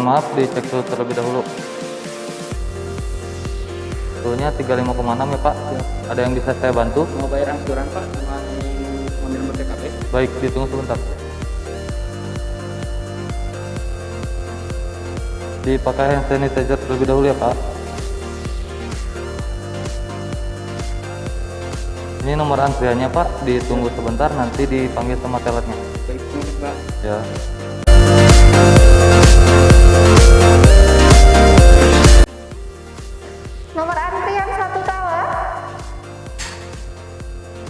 maaf dicek dulu terlebih dahulu Suhunya 35,6 ya Pak Ya. Ada yang bisa saya bantu? Mau bayar angsuran Pak nomor TKP? Baik, ditunggu sebentar Dipakai hand sanitizer terlebih dahulu ya Pak Ini nomor antriannya Pak, ditunggu sebentar nanti dipanggil sama teletnya Baik, Pak. Ya Antrian satu tower.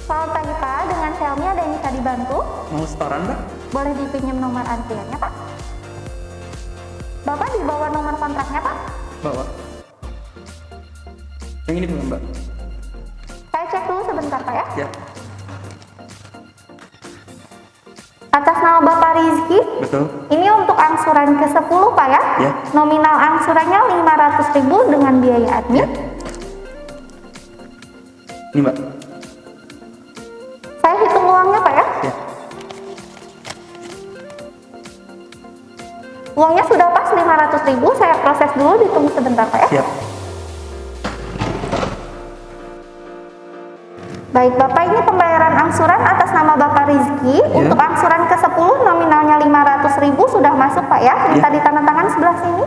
Selamat pagi Pak, dengan Xiaomi ada yang bisa dibantu? Mau setoran Pak? Boleh dipinjam nomor antriannya Pak? Bapak dibawa nomor kontraknya Pak? Bawa. Yang ini belum Mbak? Saya cek dulu sebentar Pak ya. Ya, Atas nama Bapak Rizky, betul. ini untuk angsuran ke-10 Pak ya? Ya. Nominal angsurannya 500.000 dengan biaya admin. Ini Mbak. Saya hitung uangnya Pak ya. Ya. Uangnya sudah pas 500.000, saya proses dulu ditunggu sebentar Pak ya. Siap. Baik, Bapak ini pembayaran angsuran atas nama Bapak Rizky. Ya. Untuk angsuran ke-10 nominalnya 500.000 sudah masuk Pak ya. Minta Ya. ditandatangan sebelah sini.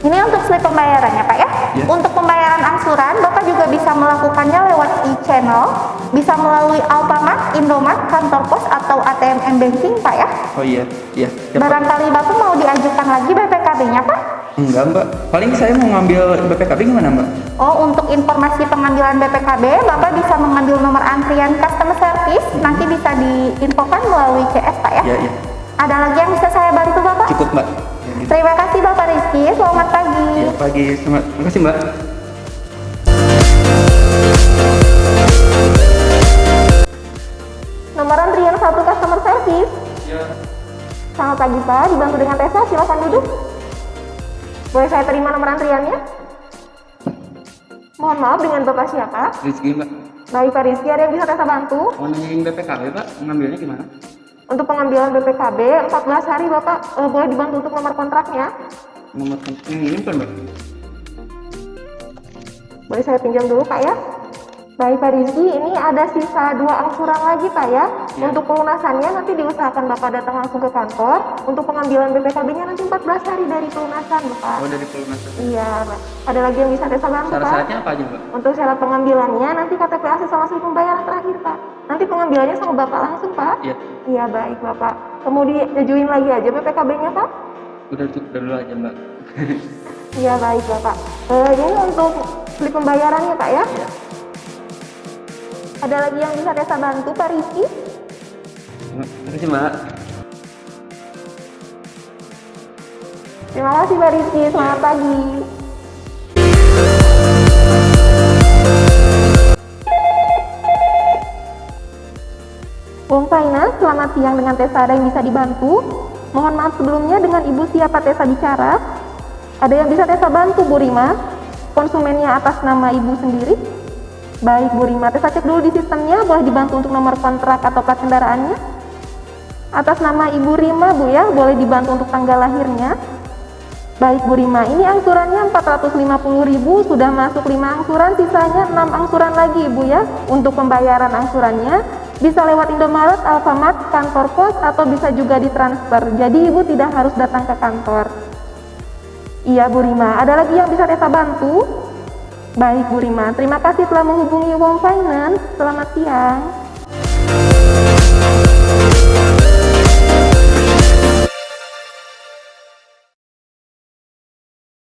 Ini untuk slip pembayarannya Pak ya. Ya. Untuk pembayaran angsuran, Bapak juga bisa melakukannya lewat e-channel, bisa melalui Alfamart, Indomart, kantor pos atau ATM M-Banking Pak ya. Oh iya, iya. Ya. Barangkali Bapak mau diajukan lagi BPKB-nya Pak? Enggak Mbak. Paling saya mau ngambil BPKB gimana Mbak? Oh, untuk informasi pengambilan BPKB, Bapak bisa mengambil nomor antrian customer service, nanti bisa diinfokan melalui CS, Pak ya. Iya, iya. Ada lagi yang bisa saya bantu, Bapak? Cukup Mbak. Terima kasih, Bapak Rizky. Selamat pagi. Ya, pagi. Selamat. Terima kasih Mbak. Nomor antrian satu customer service. Ya. Selamat pagi, Pak. Dibantu dengan Tessa, silakan duduk. Boleh saya terima nomor antriannya? Mohon maaf, dengan Bapak siapa? Rizky Mbak. Baik, Pak Rizky. Ada yang bisa Tessa bantu? Mau nanyain BPKB Pak? Ngambilnya gimana? Untuk pengambilan BPKB, 14 hari Bapak eh, boleh dibantu untuk nomor kontraknya. Nomor yang ini bukan Mbak? Boleh saya pinjam dulu Pak ya? Baik Pak Rizky, ini ada sisa dua angsuran lagi Pak ya. Ya. Untuk pelunasannya nanti diusahakan Bapak datang langsung ke kantor. Untuk pengambilan BPKB-nya nanti 14 hari dari pelunasan Bapak. Oh dari pelunasan. Iya Pak. Ada lagi yang bisa saya bantu Pak? Syarat-syaratnya apa aja Mbak? Untuk syarat pengambilannya nanti KTP asli sama slip pembayaran terakhir Pak. Nanti pengambilannya sama Bapak langsung Pak. Iya. Iya baik Bapak. Kemudian diajuin lagi aja BPKB-nya Pak. Udah cukup dulu aja Mbak. Iya baik Bapak. Eh, ini untuk slip pembayarannya Pak ya. Iya. Ada lagi yang bisa Tessa bantu Pak Rizky? Terima kasih Mbak. Terima kasih Pak Rizky, selamat pagi. Wong Finance, selamat siang dengan Tessa ada yang bisa dibantu? Mohon maaf sebelumnya dengan Ibu siapa Tessa bicara? Ada yang bisa Tessa bantu Bu Rima? Konsumennya atas nama Ibu sendiri? Baik Bu Rima, Tessa cek dulu di sistemnya, boleh dibantu untuk nomor kontrak atau plat kendaraannya? Atas nama Ibu Rima Bu ya, boleh dibantu untuk tanggal lahirnya? Baik Bu Rima, ini angsurannya 450.000 sudah masuk 5 angsuran, sisanya 6 angsuran lagi Ibu ya. Untuk pembayaran angsurannya bisa lewat Indomaret, Alfamart, kantor pos atau bisa juga ditransfer. Jadi Ibu tidak harus datang ke kantor. Iya Bu Rima, ada lagi yang bisa Tessa bantu? Baik Bu Rima, terima kasih telah menghubungi Wong Finance. Selamat siang.